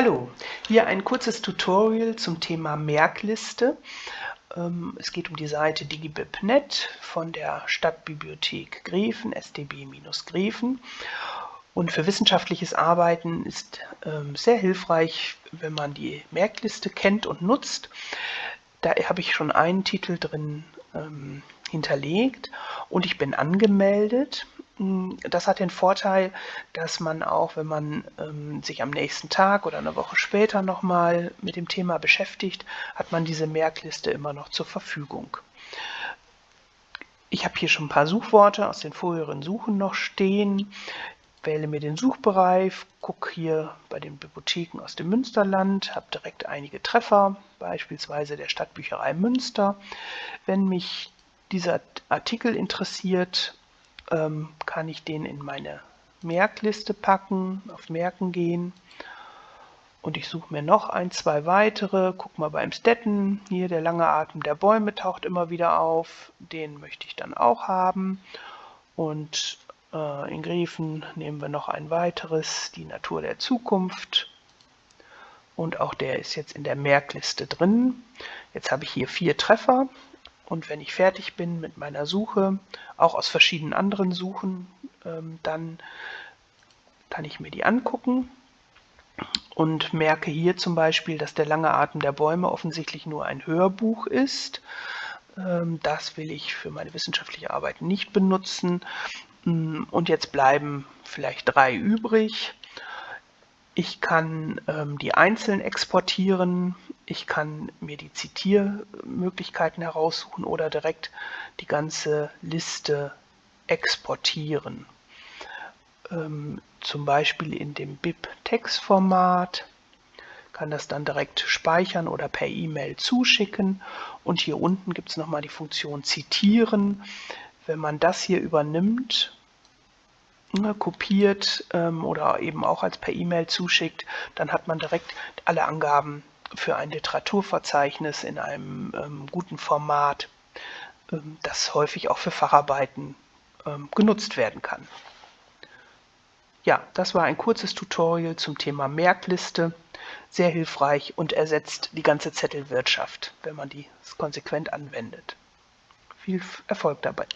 Hallo, hier ein kurzes Tutorial zum Thema Merkliste. Ähm, es geht um die Seite digibib.net von der Stadtbibliothek Greven, SDB-Greven. Und für wissenschaftliches Arbeiten ist ähm, sehr hilfreich, wenn man die Merkliste kennt und nutzt. Da habe ich schon einen Titel drin ähm, hinterlegt und ich bin angemeldet. Hm, das hat den Vorteil, dass man auch, wenn man ähm, sich am nächsten Tag oder eine Woche später nochmal mit dem Thema beschäftigt, hat man diese Merkliste immer noch zur Verfügung. Ich habe hier schon ein paar Suchworte aus den vorherigen Suchen noch stehen. Wähle mir den Suchbereich, gucke hier bei den Bibliotheken aus dem Münsterland, habe direkt einige Treffer, beispielsweise der Stadtbücherei Münster. Wenn mich dieser Artikel interessiert, ähm, kann ich den in meine Merkliste packen, auf Merken gehen. Und ich suche mir noch ein, zwei weitere. Guck mal beim Stetten, hier der lange Atem der Bäume taucht immer wieder auf, den möchte ich dann auch haben. Und äh, in Griefen nehmen wir noch ein weiteres, die Natur der Zukunft. Und auch der ist jetzt in der Merkliste drin. Jetzt habe ich hier vier Treffer und wenn ich fertig bin mit meiner Suche, auch aus verschiedenen anderen Suchen, ähm, dann kann ich mir die angucken und merke hier zum Beispiel, dass der lange Atem der Bäume offensichtlich nur ein Hörbuch ist. Ähm, das will ich für meine wissenschaftliche Arbeit nicht benutzen. Mm, und jetzt bleiben vielleicht drei übrig. Ich kann ähm, die einzeln exportieren, ich kann mir die Zitiermöglichkeiten heraussuchen oder direkt die ganze Liste exportieren. Ähm, zum Beispiel in dem BIP-Textformat, kann das dann direkt speichern oder per E-Mail zuschicken. Und hier unten gibt es nochmal die Funktion Zitieren. Wenn man das hier übernimmt kopiert ähm, oder eben auch als per E-Mail zuschickt, dann hat man direkt alle Angaben für ein Literaturverzeichnis in einem ähm, guten Format, ähm, das häufig auch für Facharbeiten ähm, genutzt werden kann. Ja, das war ein kurzes Tutorial zum Thema Merkliste. Sehr hilfreich und ersetzt die ganze Zettelwirtschaft, wenn man die konsequent anwendet. Viel Erfolg dabei.